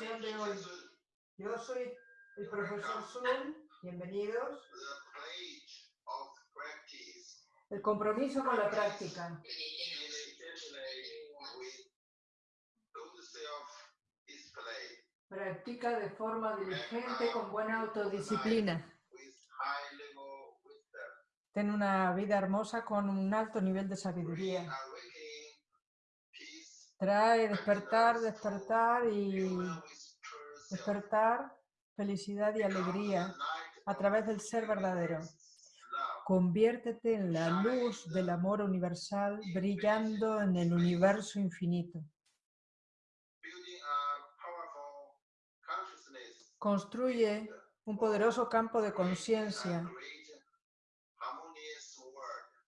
de hoy. Yo soy el profesor Sun, bienvenidos. El compromiso con la práctica. Practica de forma diligente con buena autodisciplina. Ten una vida hermosa con un alto nivel de sabiduría. Trae despertar, despertar y despertar felicidad y alegría a través del ser verdadero. Conviértete en la luz del amor universal brillando en el universo infinito. Construye un poderoso campo de conciencia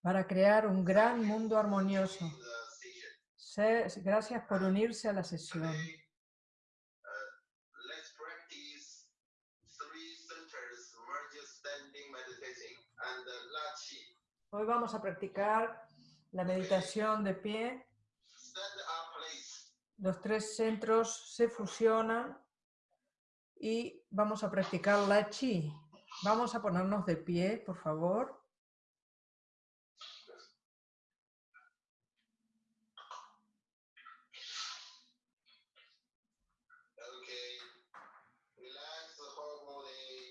para crear un gran mundo armonioso. Gracias por unirse a la sesión. Hoy vamos a practicar la meditación de pie. Los tres centros se fusionan y vamos a practicar la chi. Vamos a ponernos de pie, por favor.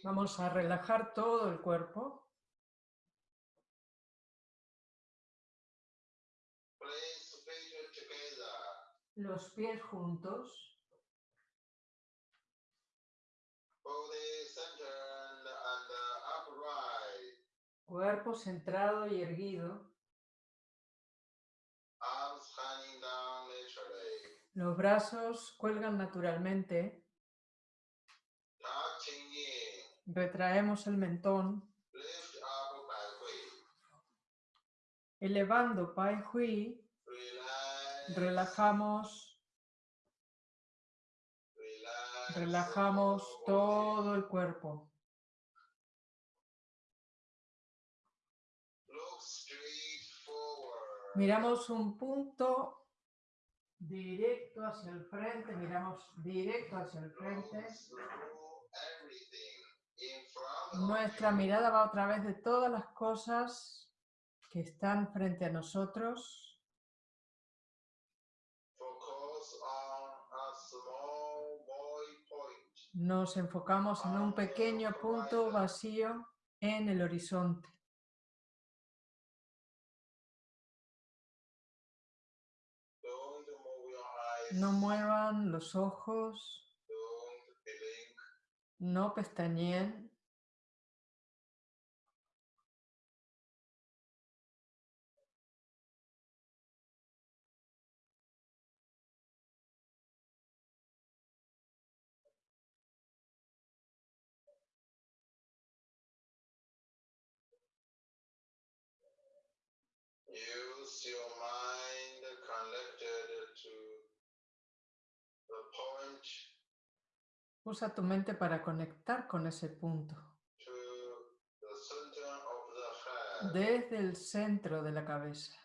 Vamos a relajar todo el cuerpo. Los pies juntos. Cuerpo centrado y erguido. Los brazos cuelgan naturalmente. Retraemos el mentón. Elevando Pai Hui, relajamos, relajamos todo el cuerpo. Miramos un punto directo hacia el frente, miramos directo hacia el frente. Nuestra mirada va otra vez de todas las cosas que están frente a nosotros. Nos enfocamos en un pequeño punto vacío en el horizonte. No muevan los ojos. No pestañeen. Use your mind connected to Usa tu mente para conectar con ese punto. Desde el centro de la cabeza.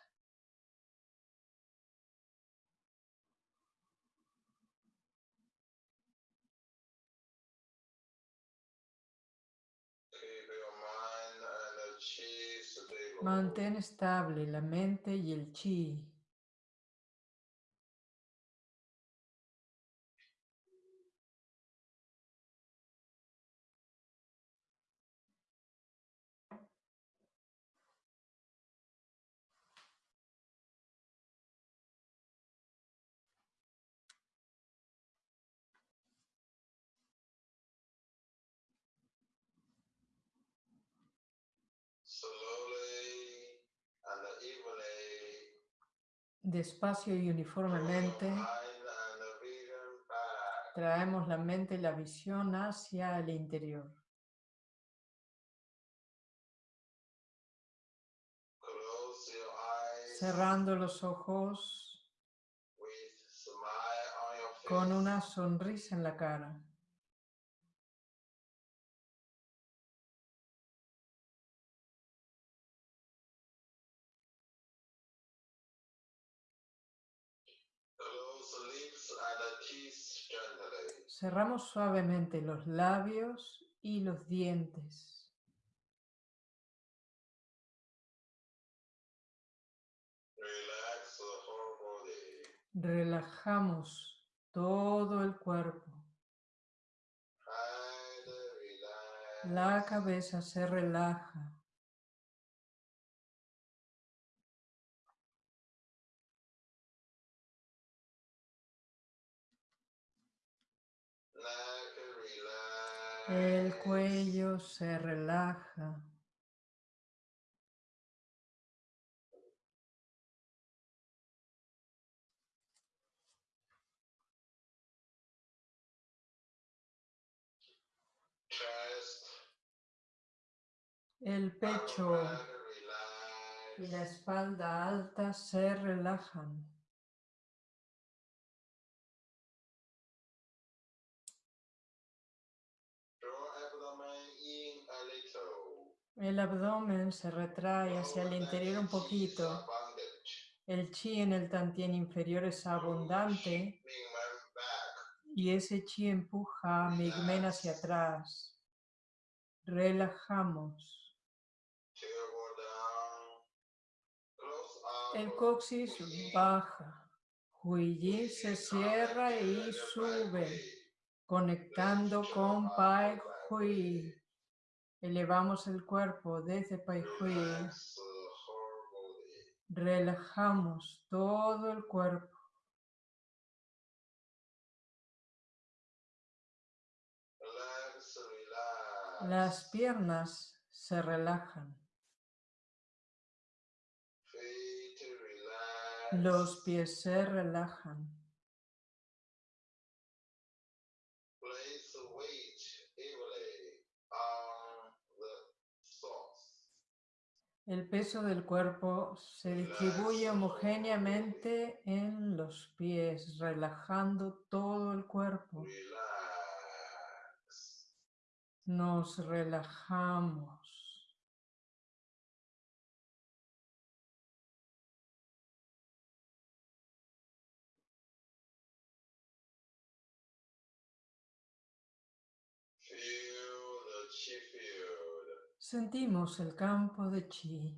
Mantén estable la mente y el chi. Despacio y uniformemente traemos la mente y la visión hacia el interior. Cerrando los ojos con una sonrisa en la cara. Cerramos suavemente los labios y los dientes. Relajamos todo el cuerpo. La cabeza se relaja. El cuello se relaja. El pecho y la espalda alta se relajan. El abdomen se retrae hacia el interior un poquito. El chi en el tantien inferior es abundante y ese chi empuja a Migmen hacia atrás. Relajamos. El coxis baja. Huiyi se cierra y sube, conectando con Pai Hui. Elevamos el cuerpo desde Pai Hui. Relajamos todo el cuerpo. Las piernas se relajan. Los pies se relajan. El peso del cuerpo se distribuye homogéneamente en los pies, relajando todo el cuerpo. Nos relajamos. Sentimos el campo de chi.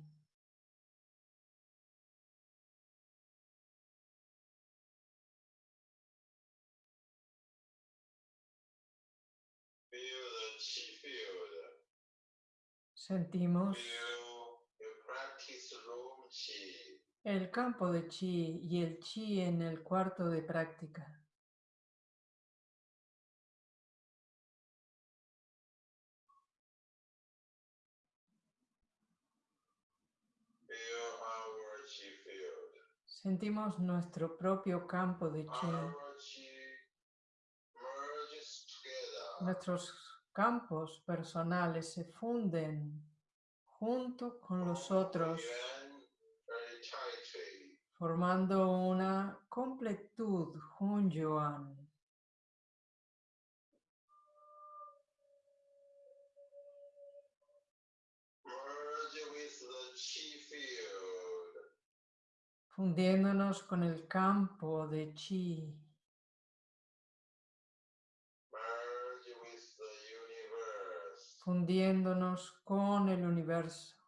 Sentimos el campo de chi y el chi en el cuarto de práctica. Sentimos nuestro propio campo de chi. Nuestros campos personales se funden junto con los otros, formando una completud Hun fundiéndonos con el campo de chi. Fundiéndonos con el universo.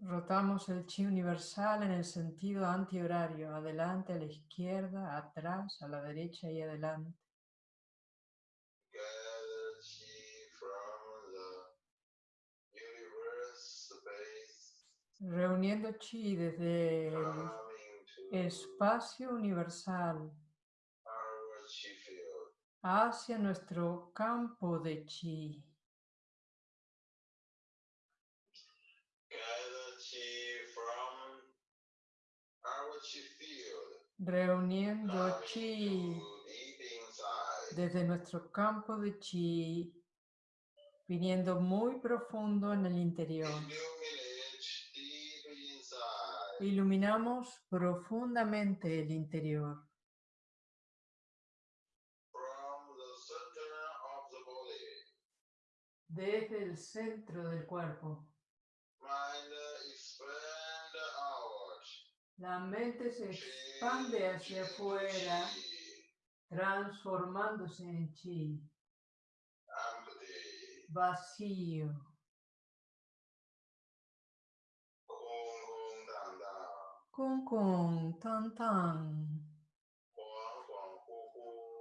Rotamos el chi universal en el sentido antihorario, adelante, a la izquierda, atrás, a la derecha y adelante. Reuniendo chi desde el espacio universal hacia nuestro campo de chi. reuniendo chi desde nuestro campo de chi, viniendo muy profundo en el interior. Iluminamos profundamente el interior. Desde el centro del cuerpo. La mente se expande hacia afuera, transformándose en chi. Vacío. Kung kung tan tan.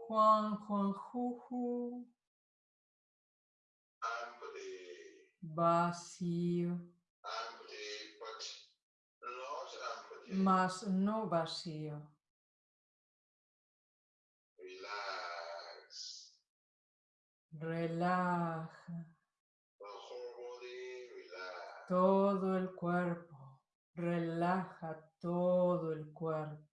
Juan Juan Juju. Vacío. Mas no vacío. Relaja. Todo el cuerpo. Relaja todo el cuerpo.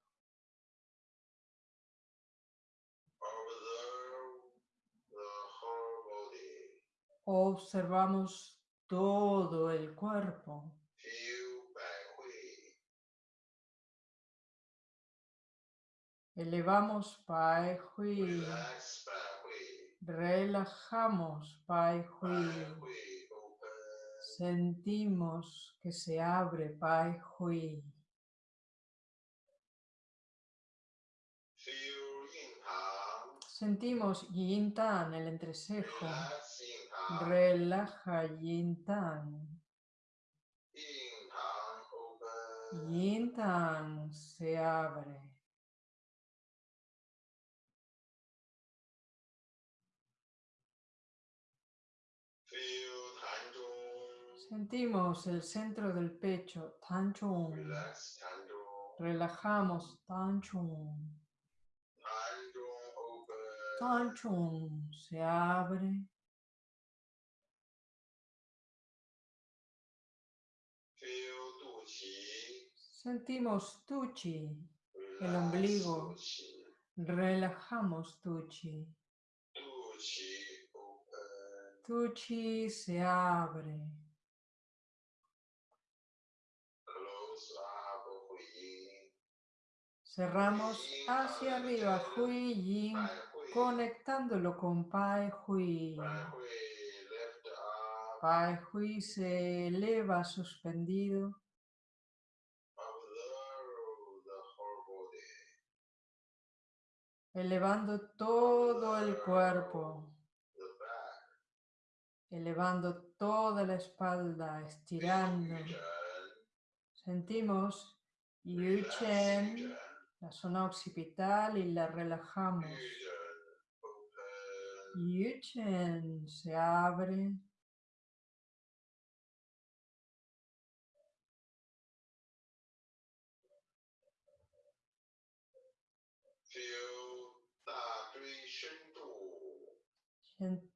Observamos todo el cuerpo. Elevamos Pai Hui. Relajamos Pai Hui. Sentimos que se abre Pai Hui. Sentimos Yin Tan, el entrecejo. Relaja Yin Tan. Yin Tan se abre. Sentimos el centro del pecho, Tan Chung. Relajamos, Tan Chung. Tan Chung se abre. Sentimos Tuchi, el ombligo. Relajamos Tuchi. Tuchi se abre. Cerramos hacia arriba Hui Yin, conectándolo con Pai Hui. Pai Hui se eleva suspendido. Elevando todo el cuerpo. Elevando toda la espalda, estirando. Sentimos Yu Chen, la zona occipital y la relajamos. Yu Chen se abre.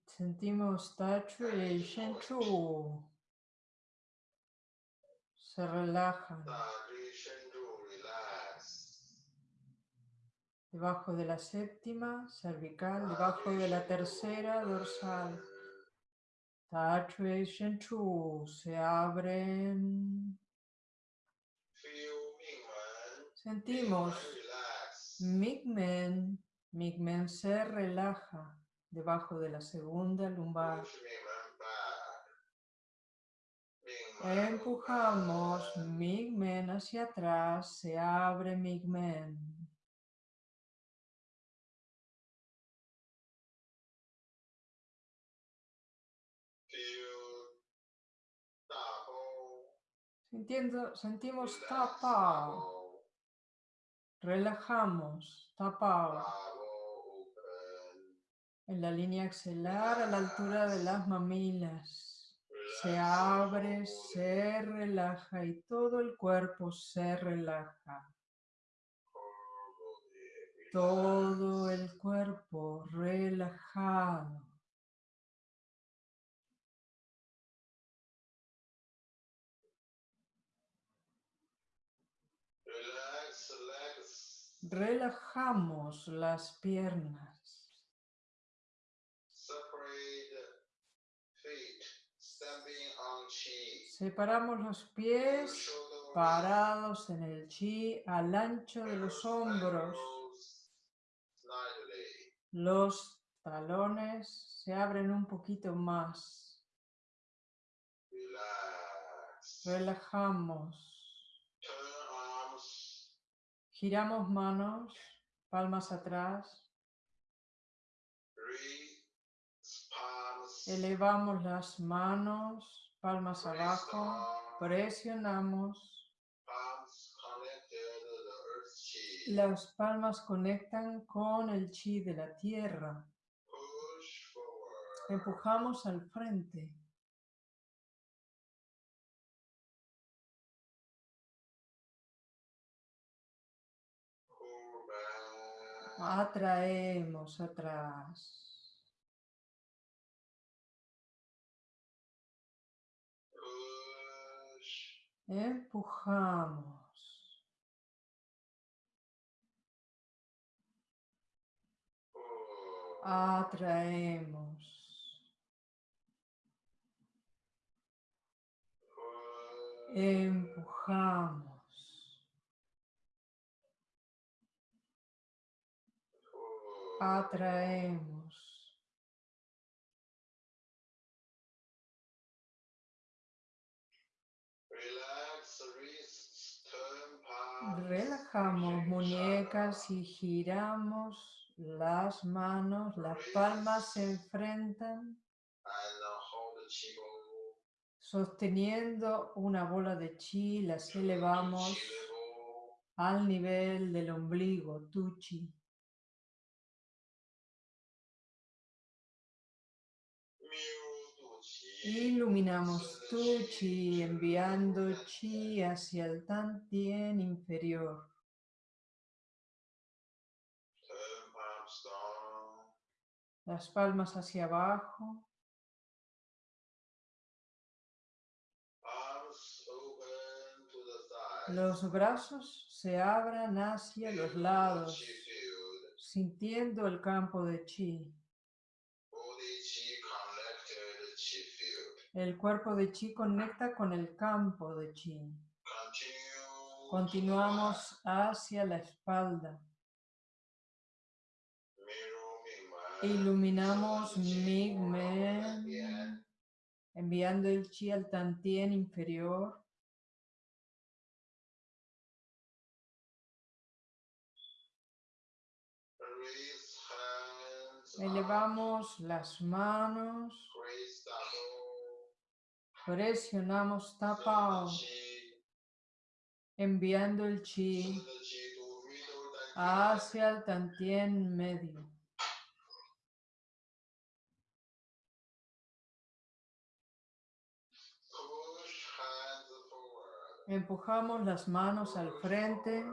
Sentimos Tachu y Shenchu. Se relajan. Debajo de la séptima, cervical, debajo de la tercera, dorsal. Shenchu se abren. Sentimos Migmen. Migmen se relaja debajo de la segunda lumbar. Empujamos Migmen hacia atrás, se abre Migmen. Sintiendo, sentimos tapa. Relajamos, tapa en la línea axilar a la altura de las mamilas. Se abre, se relaja y todo el cuerpo se relaja. Todo el cuerpo relajado. Relajamos las piernas. Separamos los pies parados en el chi al ancho de los hombros. Los talones se abren un poquito más. Relajamos. Giramos manos, palmas atrás. Elevamos las manos, palmas abajo, presionamos. Las palmas conectan con el chi de la tierra. Empujamos al frente. Atraemos atrás. Empujamos. Atraemos. Empujamos. Atraemos. Relajamos muñecas y giramos. Las manos, las palmas se enfrentan. Sosteniendo una bola de chi, las elevamos. Al nivel del ombligo, tu chi. Iluminamos tu chi, enviando chi hacia el tantien inferior. Las palmas hacia abajo. Los brazos se abran hacia los lados, sintiendo el campo de chi. El cuerpo de chi conecta con el campo de chi. Continuamos hacia la espalda. Iluminamos Migmen, enviando el chi al tantien inferior. Elevamos las manos. Presionamos tapao. Enviando el chi hacia el tantien medio. Empujamos las manos al frente.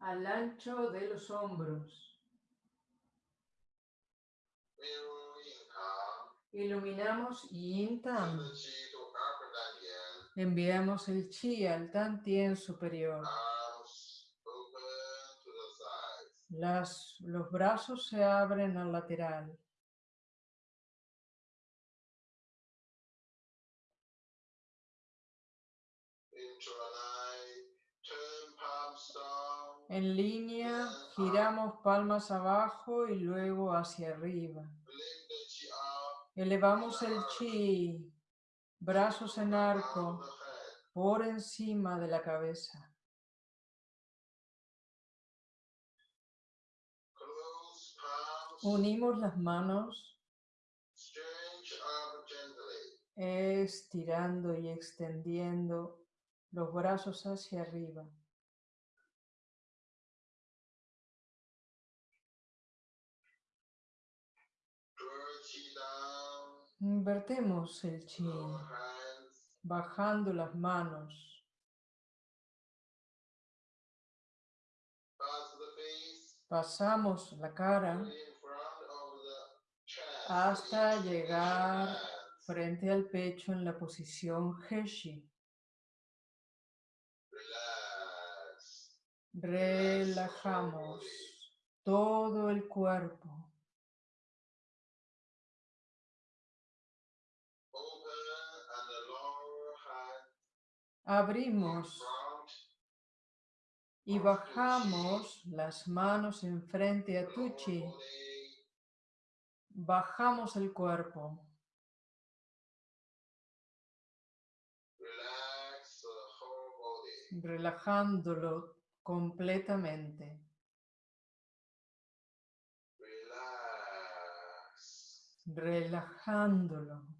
al ancho de los hombros. Iluminamos Yin Tan. Enviamos el Chi al Tantien superior. Las, los brazos se abren al lateral. En línea, giramos palmas abajo y luego hacia arriba. Elevamos el chi, brazos en arco, por encima de la cabeza. Unimos las manos, estirando y extendiendo los brazos hacia arriba. Invertemos el chi, bajando las manos. Pasamos la cara hasta llegar frente al pecho en la posición Heshi. Relajamos todo el cuerpo. Abrimos y bajamos las manos enfrente a Tuchi, Bajamos el cuerpo. Relajándolo completamente. Relajándolo.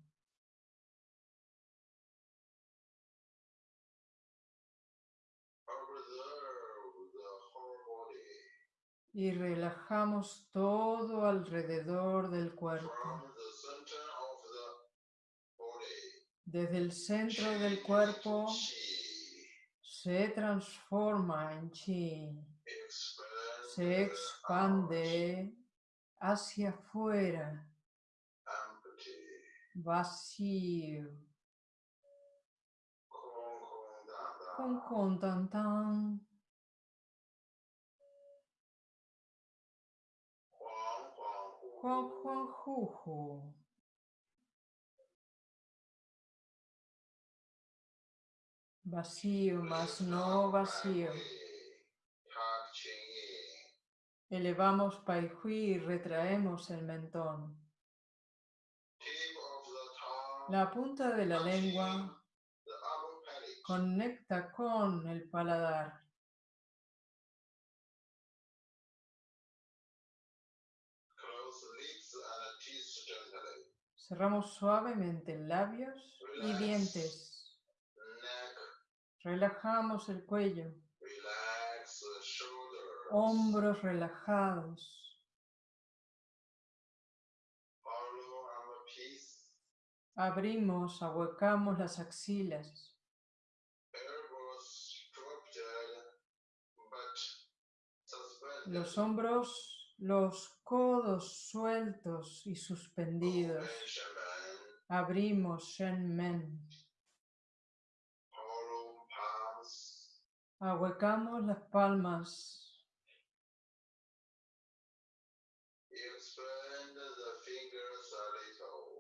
Y relajamos todo alrededor del cuerpo. Desde el centro del cuerpo se transforma en chi, se expande hacia afuera, vacío, con con tan tan. Juan Juan Juju. Vacío más no vacío. Elevamos Pai Hui y retraemos el mentón. La punta de la lengua conecta con el paladar. Cerramos suavemente labios y dientes. Relajamos el cuello. Hombros relajados. Abrimos, ahuecamos las axilas. Los hombros los codos sueltos y suspendidos. Abrimos Shen Men. Ahuecamos las palmas.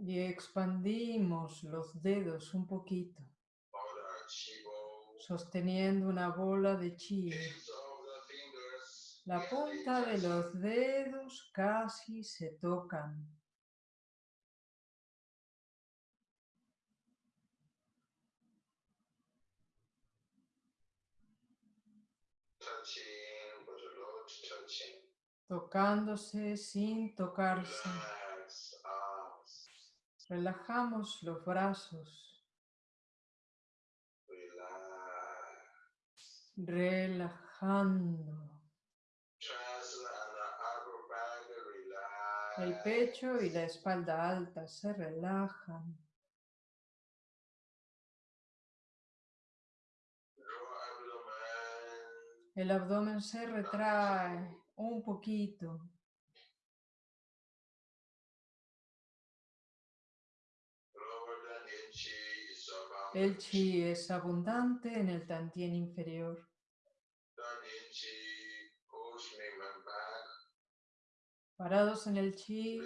Y expandimos los dedos un poquito, sosteniendo una bola de chi. La punta de los dedos casi se tocan. Tocándose sin tocarse. Relajamos los brazos. Relajando. El pecho y la espalda alta se relajan. El abdomen se retrae un poquito. El chi es abundante en el tantien inferior. Parados en el chi,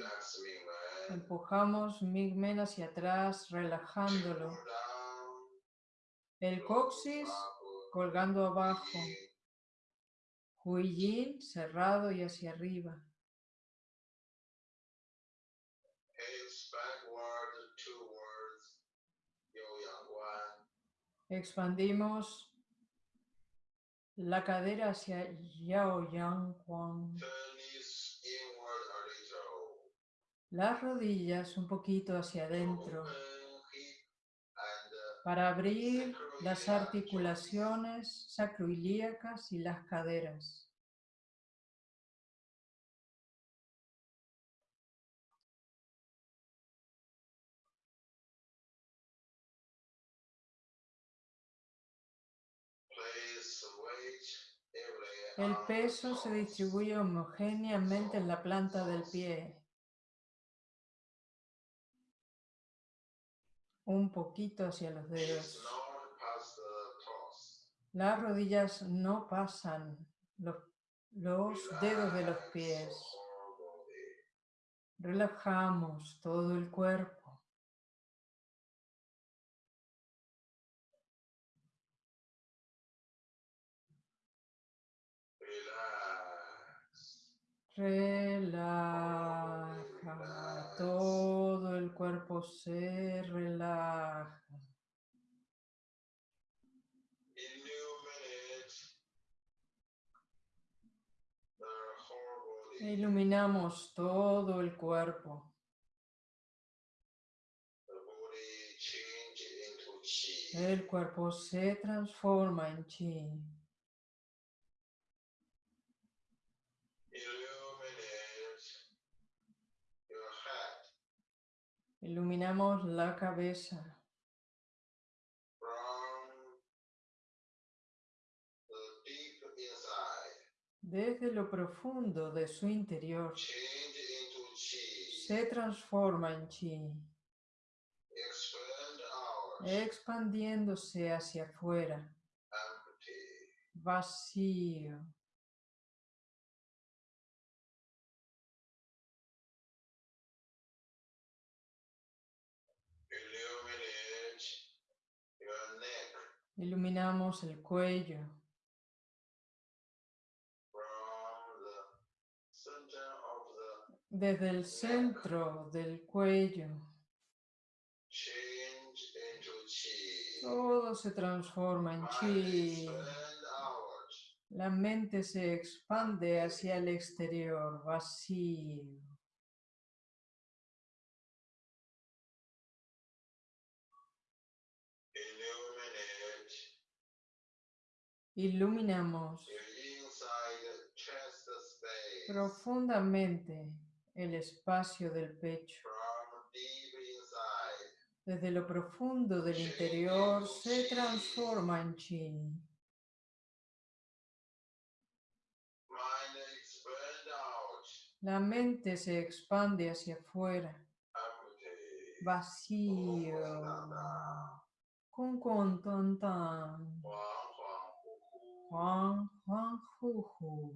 empujamos Migmen hacia atrás, relajándolo. El coxis colgando abajo. Huiyin cerrado y hacia arriba. Expandimos la cadera hacia Yao Yang Huang. Las rodillas un poquito hacia adentro para abrir las articulaciones sacroiliacas y las caderas. El peso se distribuye homogéneamente en la planta del pie. Un poquito hacia los dedos. Las rodillas no pasan los, dedos de los pies. Relajamos todo el cuerpo. Relaja, todo el cuerpo se relaja. Iluminamos todo el cuerpo. El cuerpo se transforma en chi. Iluminamos la cabeza. Desde lo profundo de su interior se transforma en chi, expandiéndose hacia afuera, vacío. Iluminamos el cuello. Desde el centro del cuello. Todo se transforma en chi. La mente se expande hacia el exterior, vacío. Iluminamos profundamente el espacio del pecho. Desde lo profundo del interior se transforma en chi. La mente se expande hacia afuera, vacío, con con tan tan, Juan Juan Juju.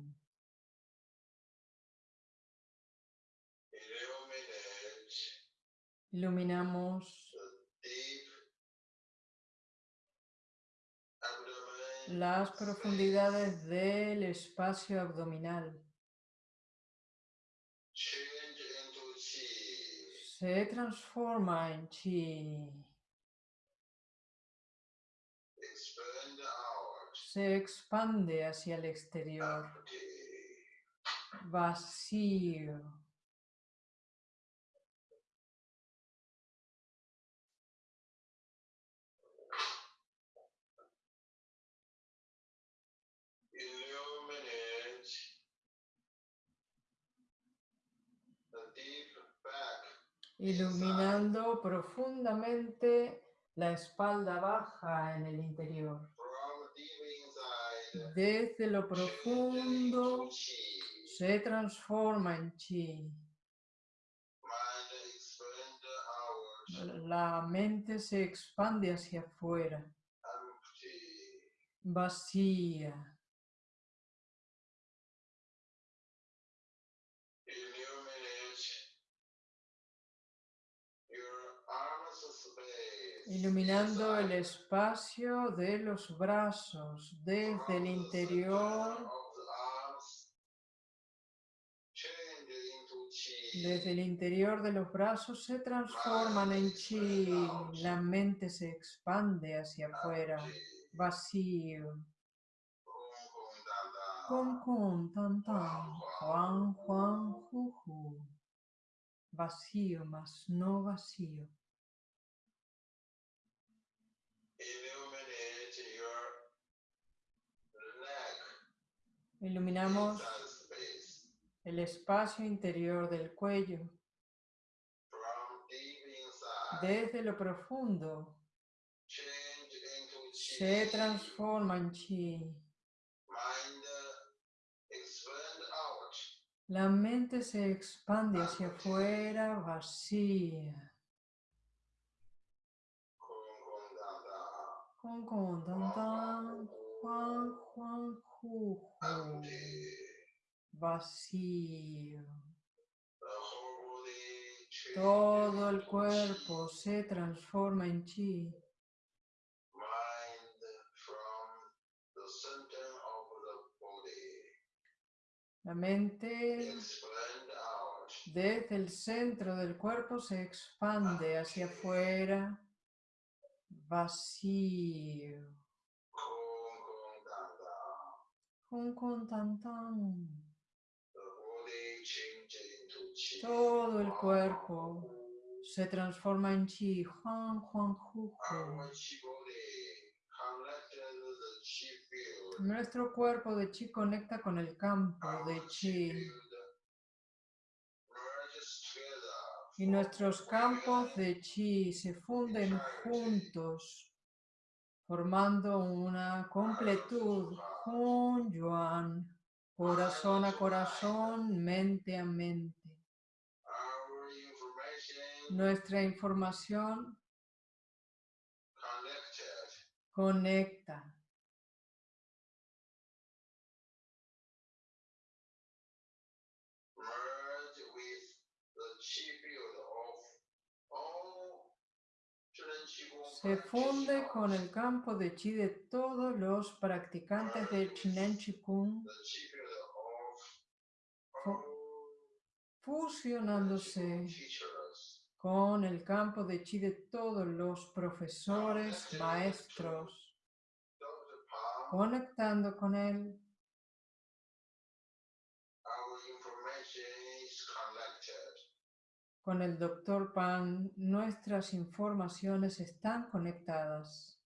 Iluminamos las profundidades del espacio abdominal. Se transforma en chi. Se expande hacia el exterior. Vacío. iluminando profundamente la espalda baja en el interior. Desde lo profundo se transforma en chi. La mente se expande hacia afuera, vacía. Iluminando el espacio de los brazos desde el interior Desde el interior de los brazos se transforman en chi, la mente se expande hacia afuera, vacío. Con con tan tan, Juan Juan Juju. Vacío más no vacío. Iluminamos el espacio interior del cuello. Desde lo profundo se transforma en chi. La mente se expande hacia afuera vacía. Vacío. Todo el cuerpo se transforma en chi. La mente Desde el centro del cuerpo se expande hacia afuera, vacío. Tan. Todo el cuerpo se transforma en chi. Juan, Juan, ju, ju. Nuestro cuerpo de chi conecta con el campo de chi. Y nuestros campos de chi se funden juntos, formando una completud, Hun Yuan, corazón a corazón, mente a mente. Nuestra información conecta. Se funde con el campo de chi de todos los practicantes de Chinen Chikung, fusionándose con el campo de chi de todos los profesores, maestros, conectando con él Con el Dr. Pan, nuestras informaciones están conectadas.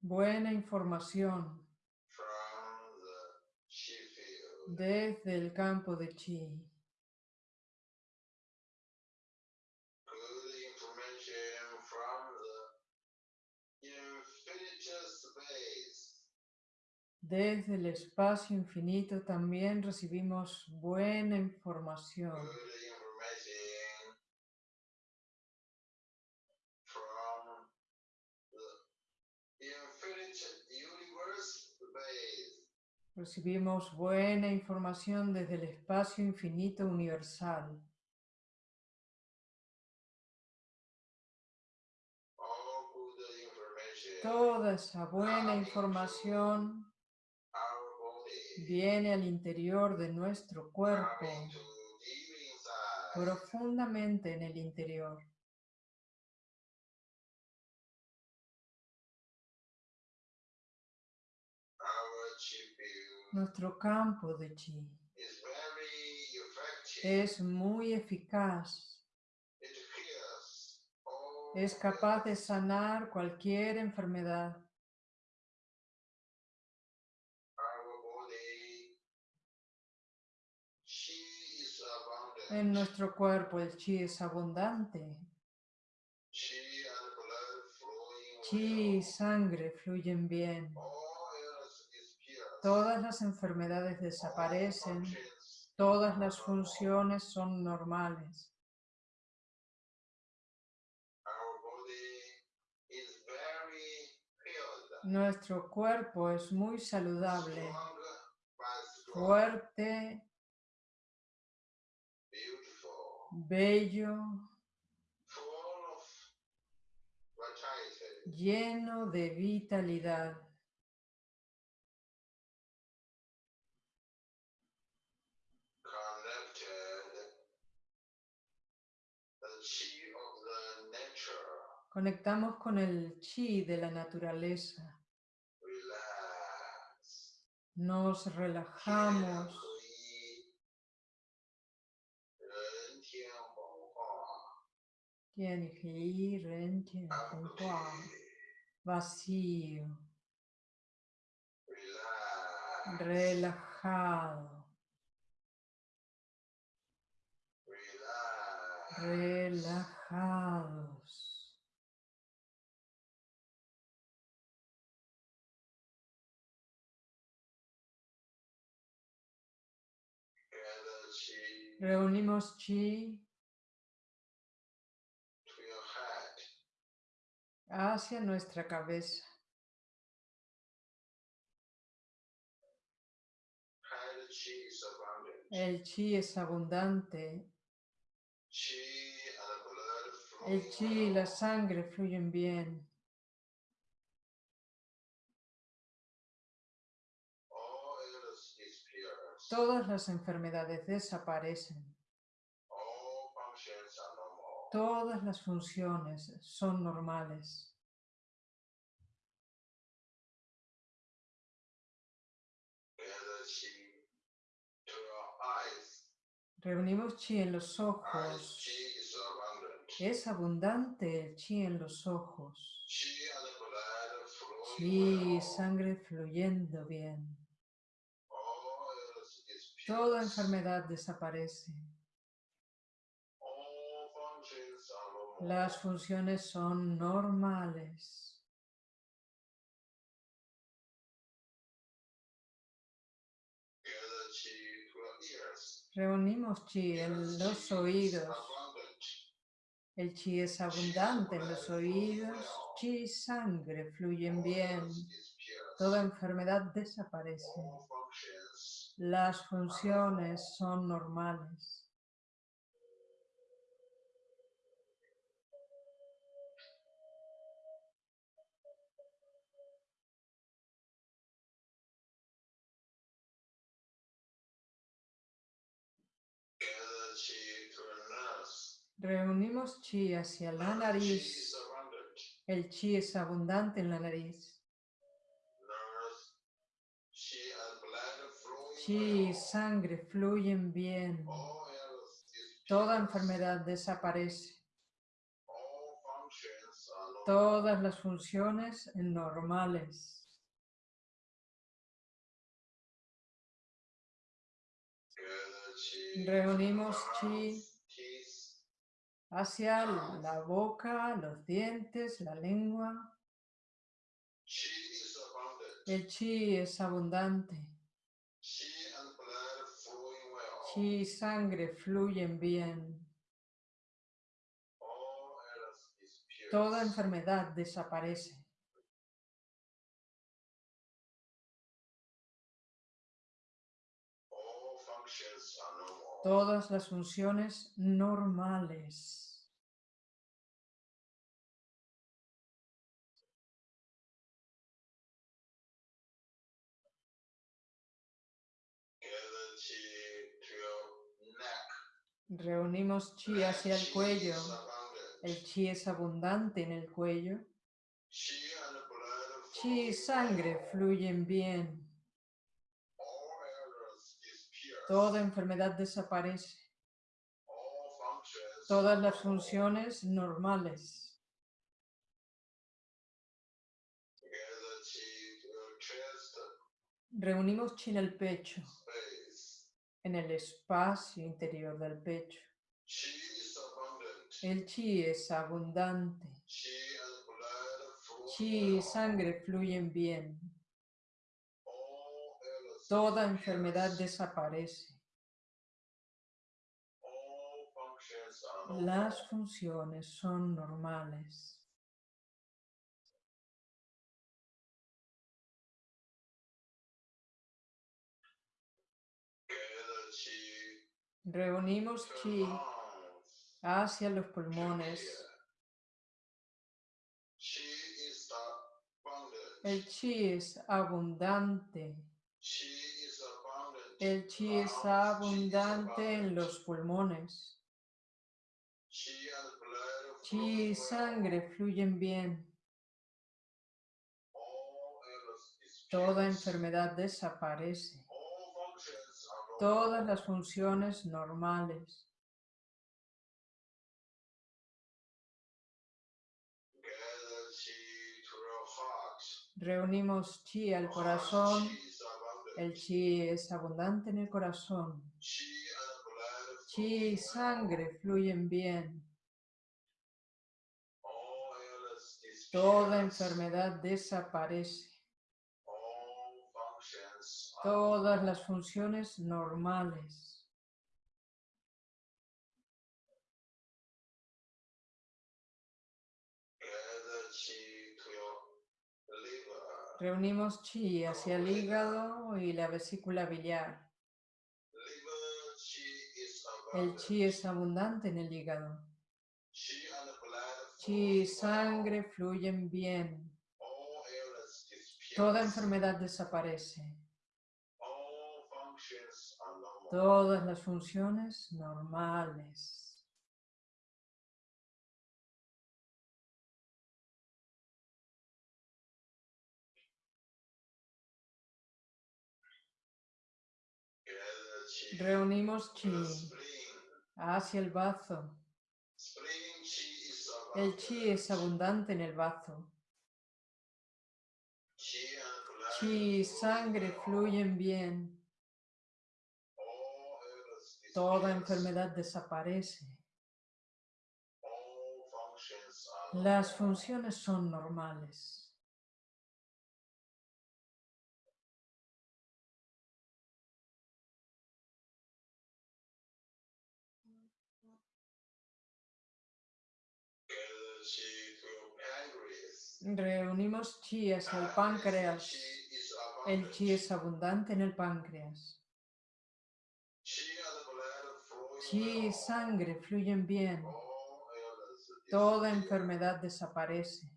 Buena información desde el campo de Chi. Desde el espacio infinito también recibimos buena información. Recibimos buena información desde el espacio infinito universal. Toda esa buena información viene al interior de nuestro cuerpo, profundamente en el interior. Nuestro campo de chi es muy eficaz. Es capaz de sanar cualquier enfermedad. En nuestro cuerpo el chi es abundante. Chi y sangre fluyen bien. Todas las enfermedades desaparecen. Todas las funciones son normales. Nuestro cuerpo es muy saludable, fuerte bello, lleno de vitalidad. Conectamos con el chi de la naturaleza. Nos relajamos. Vacío, relajado, relajados. Reunimos chi hacia nuestra cabeza. El chi es abundante. El chi y la sangre fluyen bien. Todas las enfermedades desaparecen. Todas las funciones son normales. Reunimos chi en los ojos. Es abundante el chi en los ojos. Chi sangre fluyendo bien. Toda enfermedad desaparece. Las funciones son normales. Reunimos chi en los oídos. El chi es abundante en los oídos. Chi, sangre fluyen bien. Toda enfermedad desaparece. Las funciones son normales. Reunimos chi hacia la is nariz. El chi es abundante en la nariz. Chi well. sangre fluyen bien. Is Toda enfermedad desaparece. Normal. Todas las funciones normales. Reunimos chi hacia la boca, los dientes, la lengua. El chi es abundante. Chi y sangre fluyen bien. Toda enfermedad desaparece. Todas las funciones normales. Reunimos chi hacia el cuello. El chi es abundante en el cuello. Chi y sangre fluyen bien. Toda enfermedad desaparece. Todas las funciones normales. Reunimos chi en el pecho, en el espacio interior del pecho. El chi es abundante. Chi y sangre fluyen bien. Toda enfermedad desaparece. Las funciones son normales. Reunimos chi hacia los pulmones. El chi es abundante. El chi es Lungs, abundante en los pulmones. Chi y sangre fluyen bien. Toda enfermedad desaparece. Todas las funciones normales. Reunimos chi al corazón. El chi es abundante en el corazón. Chi y sangre fluyen bien. Toda enfermedad desaparece. Todas las funciones normales. Reunimos chi hacia el hígado y la vesícula biliar. El chi es abundante en el hígado. Chi y sangre fluyen bien. Toda enfermedad desaparece. Todas las funciones normales. Reunimos chi hacia el bazo. El chi es abundante en el bazo. Chi y sangre fluyen bien. Toda enfermedad desaparece. Las funciones son normales. Reunimos el Pancreas páncreas. El chi es abundante en el páncreas. Chi y sangre fluyen bien. Toda enfermedad desaparece.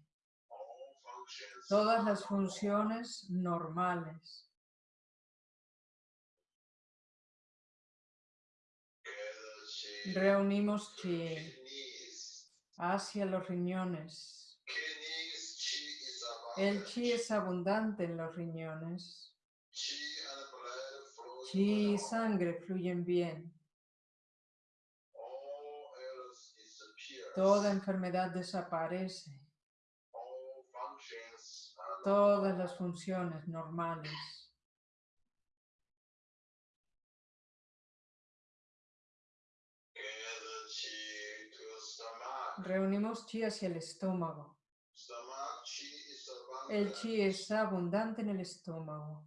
Todas las funciones normales. Reunimos chi hacia los riñones. El chi es abundante en los riñones. Chi y sangre fluyen bien. Disappears. Toda enfermedad desaparece. Are Todas las funciones normales. Reunimos chi hacia el estómago. El chi es abundante en el estómago.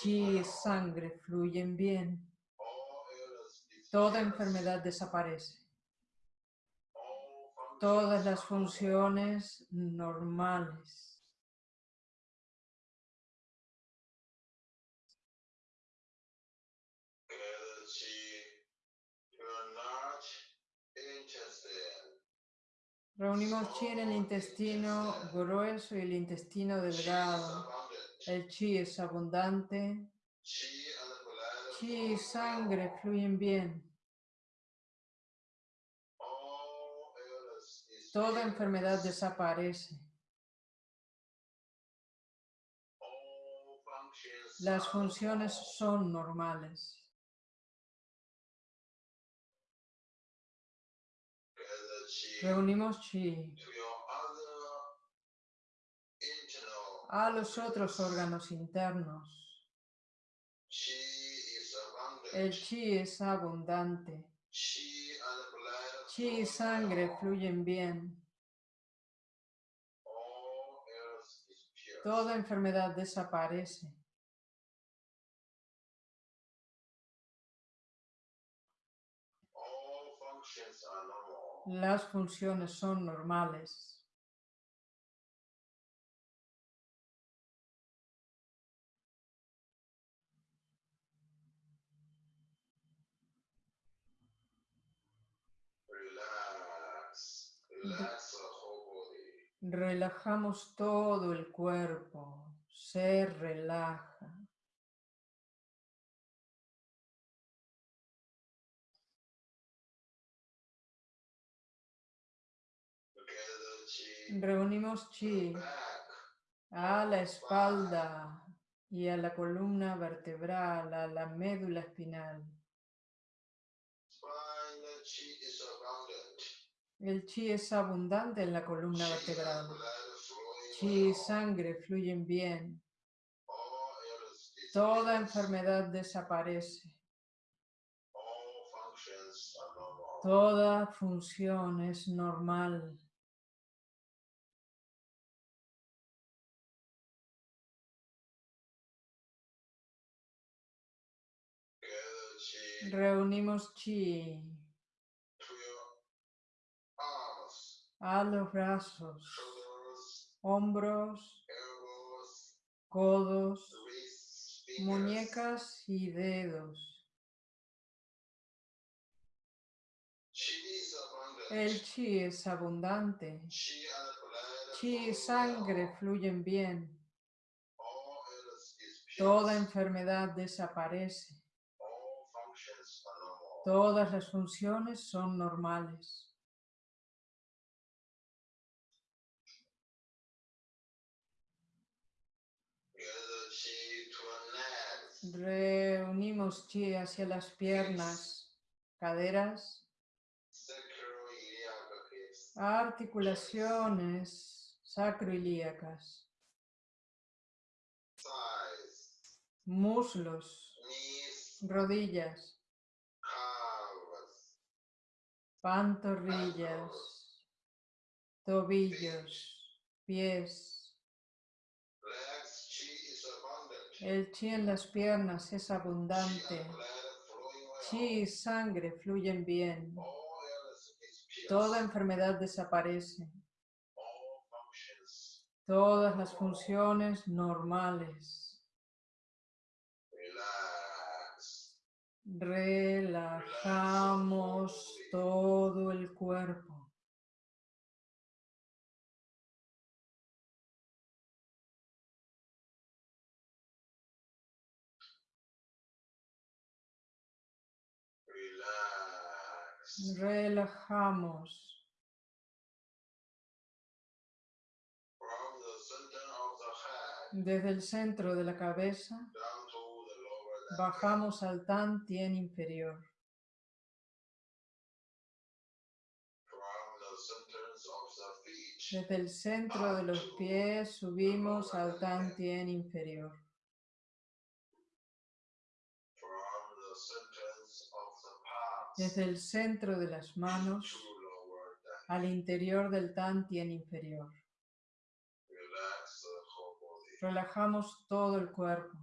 Chi y sangre fluyen bien. Toda enfermedad desaparece. Todas las funciones normales. Reunimos chi en el intestino grueso y el intestino delgado. El chi es abundante. Chi y sangre fluyen bien. Toda enfermedad desaparece. Las funciones son normales. Reunimos chi a los otros órganos internos. El chi es abundante. Chi y sangre fluyen bien. Disappears. Toda enfermedad desaparece. Las funciones son normales. Relajamos todo el cuerpo. Se relaja. Reunimos chi a la espalda y a la columna vertebral, a la médula espinal. El chi es abundante en la columna vertebral. Chi y sangre fluyen bien. Toda enfermedad desaparece. Toda función es normal. Reunimos chi a los brazos, hombros, codos, muñecas y dedos. El chi es abundante. Chi y sangre fluyen bien. Toda enfermedad desaparece. Todas las funciones son normales. Reunimos chi hacia las piernas, caderas, articulaciones sacroilíacas, Thighs. muslos, rodillas, pantorrillas, tobillos, pies. El chi en las piernas es abundante. Chi y sangre fluyen bien. Toda enfermedad desaparece. Todas las funciones normales. Relajamos todo el cuerpo. Relax. Relajamos desde el centro de la cabeza. Bajamos al tan tien inferior. Desde el centro de los pies subimos al tan tien inferior. Desde el centro de las manos al interior del tan tien inferior. Relajamos todo el cuerpo.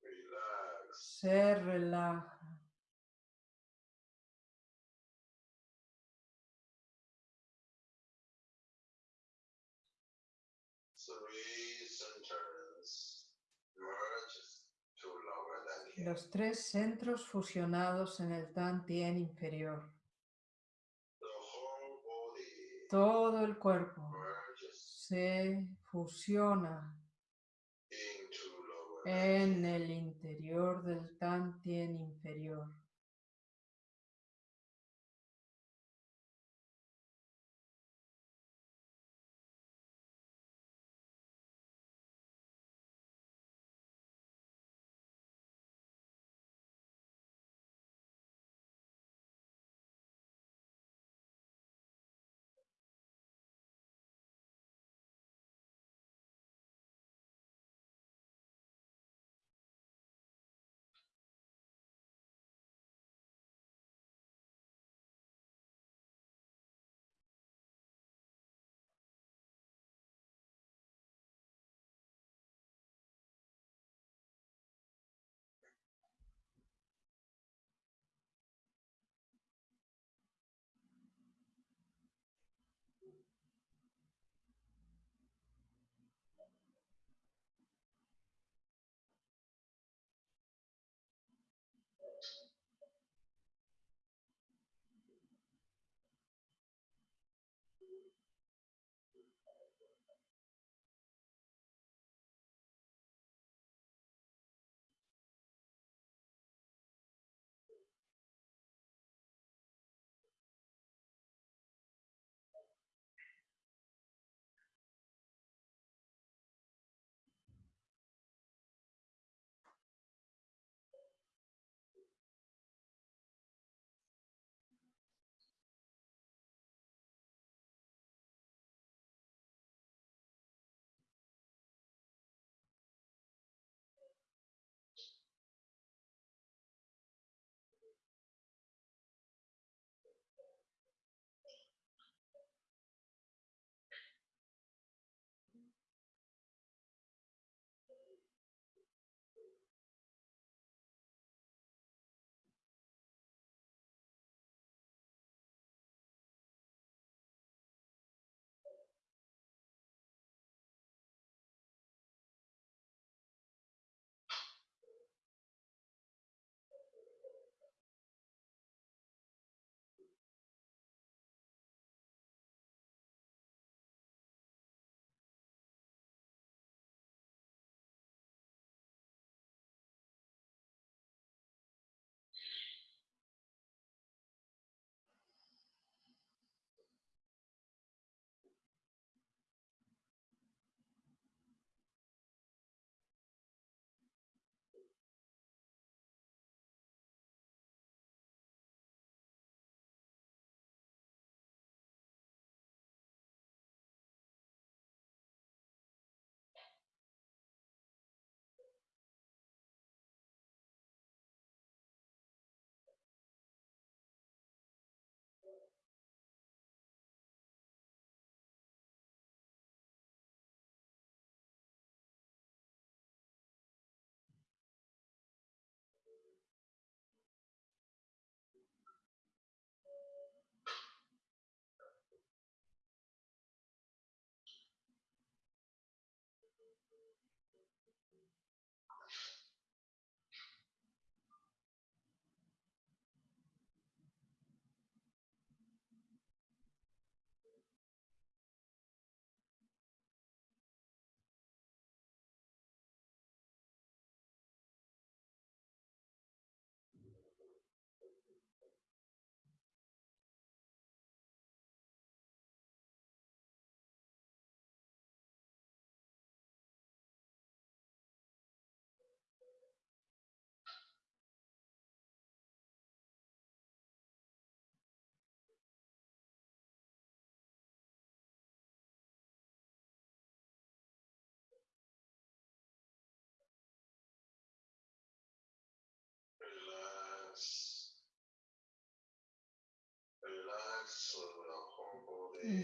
Relax. Se relaja. Los tres centros fusionados en el tan tien inferior. Todo el cuerpo se fusiona. En el interior del tan tien inferior.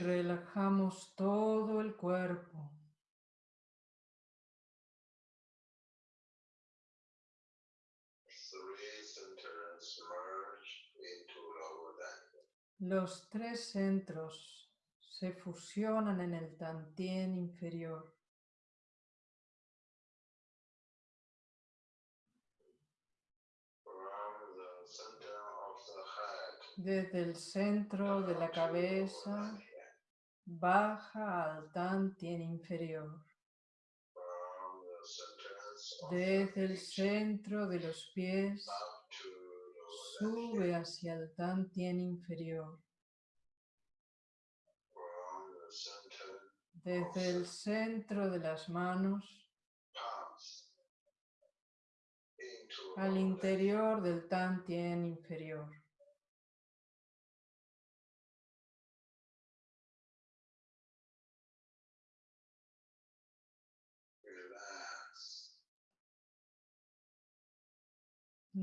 Relajamos todo el cuerpo. Los tres centros se fusionan en el tantien inferior. Desde el centro de la cabeza baja al tantien inferior. Desde el centro de los pies sube hacia el tantien inferior. Desde el centro de las manos al interior del tantien inferior.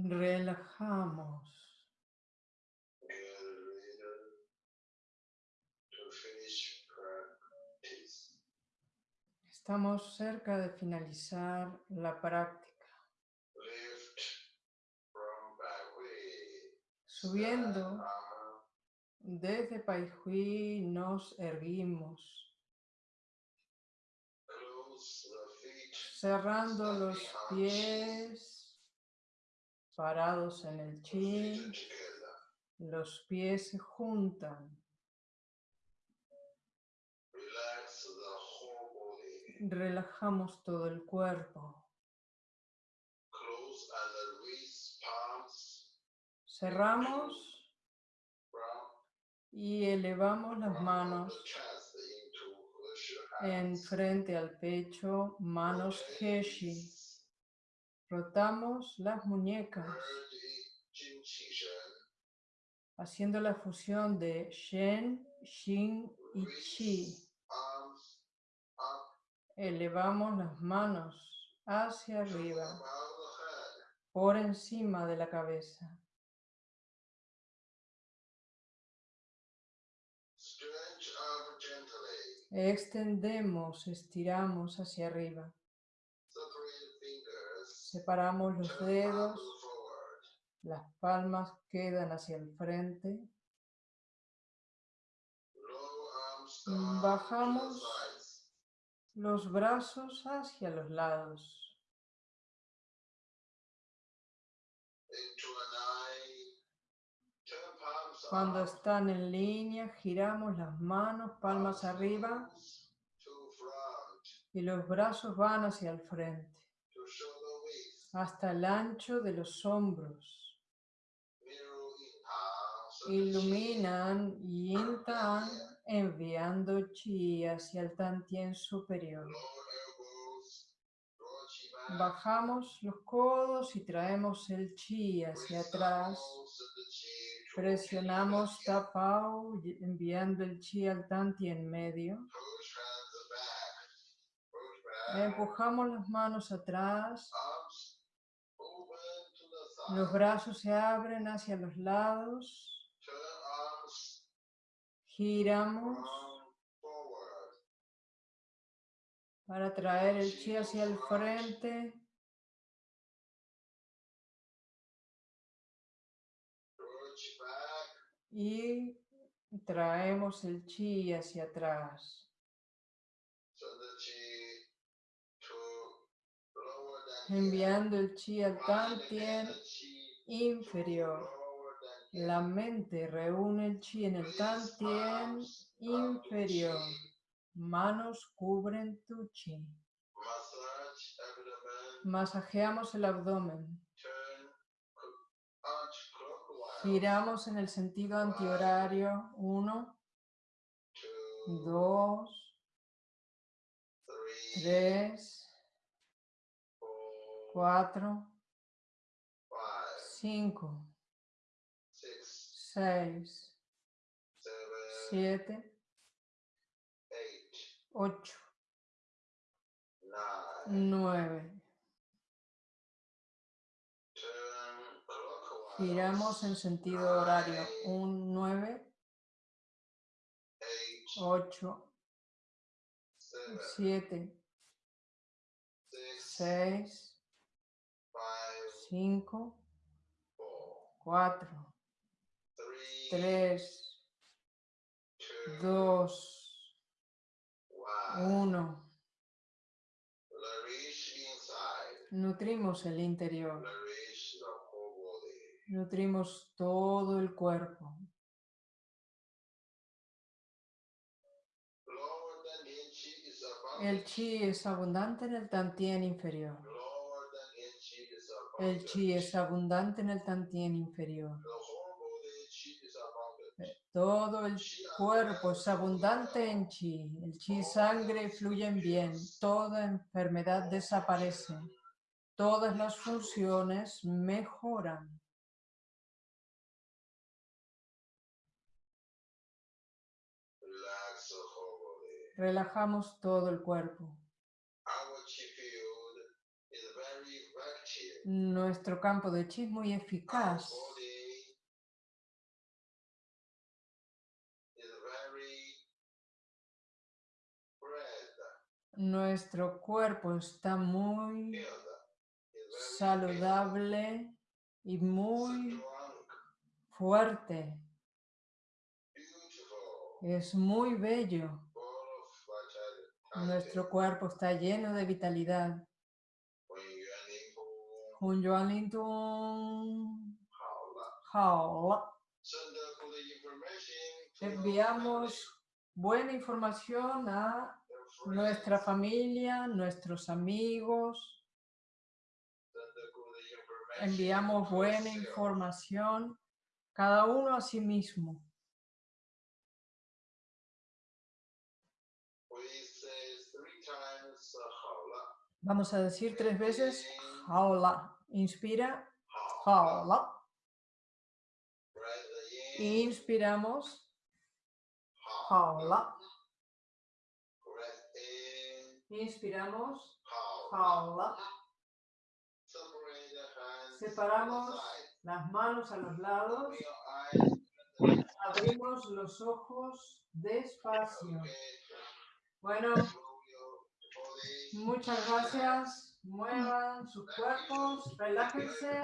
Relajamos. Estamos cerca de finalizar la práctica. Subiendo desde Pai Hui nos erguimos, cerrando los pies, parados en el chi, los pies se juntan. Relajamos todo el cuerpo. Cerramos y elevamos las manos en frente al pecho, manos Heshi. Rotamos las muñecas, haciendo la fusión de Shen, Xin y up. Elevamos las manos hacia arriba, por encima de la cabeza. Extendemos, estiramos hacia arriba. Separamos los dedos, las palmas quedan hacia el frente. Bajamos. Los brazos hacia los lados. Cuando están en línea, giramos las manos, palmas arriba y los brazos van hacia el frente. Hasta el ancho de los hombros. Iluminan yin tan enviando chi hacia el tantien superior. Bajamos los codos y traemos el chi hacia atrás. Presionamos tapao enviando el chi al tantien medio. Empujamos las manos atrás. Los brazos se abren hacia los lados. Giramos para traer el chi hacia el frente. Y traemos el chi hacia atrás. Enviando el chi al tantien inferior. La mente reúne el chi en el tantien inferior. Manos cubren tu chi. Masajeamos el abdomen. Giramos en el sentido antihorario. Uno, dos, tres, cuatro, five, cinco, six, seis, seven, siete, eight, ocho, nine. nueve. Turn clockwise. Giramos en sentido horario. Un 9, eight, 8, seven, 7, six, 6, five, 5, four, 4, three, 3, two, 2, one. 1. Nourish inside. Nutrimos el interior. Nutrimos todo el cuerpo. El chi es abundante en el tantien inferior. Lower than yin chi is El chi es abundante en el tantien inferior. Todo el cuerpo es abundante en chi. El chi y sangre fluyen bien. Toda enfermedad desaparece. Todas las funciones mejoran. Relajamos todo el cuerpo. Nuestro campo de chi muy eficaz. Nuestro cuerpo está muy saludable y muy fuerte. Es muy bello. Nuestro cuerpo está lleno de vitalidad. Good information to your Enviamos buena información a nuestra familia, nuestros amigos. Enviamos buena información cada uno a sí mismo. Vamos a decir tres veces jaula. Inspira, jaula. Inspiramos, jaula. Inspiramos, jaula. Separamos las manos a los lados. Abrimos los ojos despacio. Bueno, muchas gracias. Muevan sus cuerpos, relájense.